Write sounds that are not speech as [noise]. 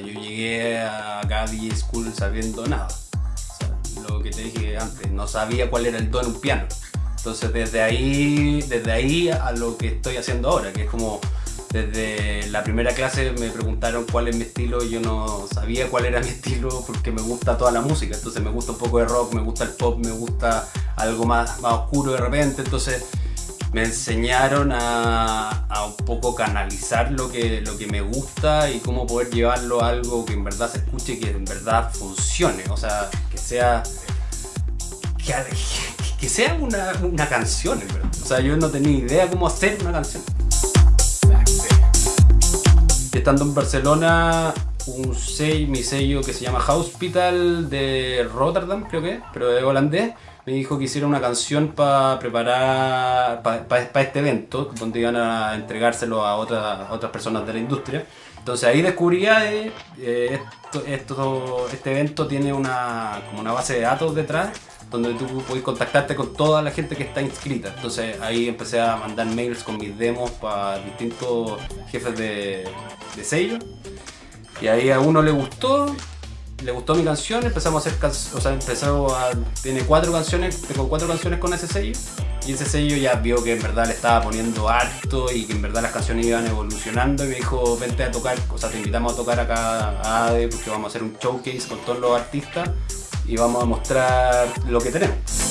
yo llegué a DJ School sabiendo nada. Lo que te dije antes, no sabía cuál era el do en un piano. Entonces desde ahí, desde ahí a lo que estoy haciendo ahora, que es como desde la primera clase me preguntaron cuál es mi estilo y yo no sabía cuál era mi [laughs] estilo porque me gusta toda la música. Entonces me gusta un poco de rock, me gusta el pop, me gusta algo más, más oscuro de repente. Entonces me enseñaron a, a, un poco canalizar lo que, lo que me gusta y cómo poder llevarlo a algo que en verdad se escuche y que en verdad funcione. O sea, que sea... Que, que sea una, una canción, en verdad. O sea, yo no tenía idea cómo hacer una canción estando en Barcelona, un sello, mi sello que se llama Hospital de Rotterdam, creo que, pero de holandés, me dijo que hiciera una canción para preparar para este evento, donde iban a entregárselo a otras otras personas de la industria. Entonces ahí descubrí que eh, esto, este evento tiene una, como una base de datos detrás donde tú puedes contactarte con toda la gente que está inscrita. Entonces ahí empecé a mandar mails con mis demos para distintos jefes de, de sello. Y ahí a uno le gustó, le gustó mi canción, empezamos a hacer canciones, o sea, empezó a, tiene cuatro canciones, tengo cuatro canciones con ese sello. Y ese sello ya vio que en verdad le estaba poniendo harto y que en verdad las canciones iban evolucionando y me dijo, vente a tocar, o sea, te invitamos a tocar acá a ADE porque vamos a hacer un showcase con todos los artistas y vamos a mostrar lo que tenemos.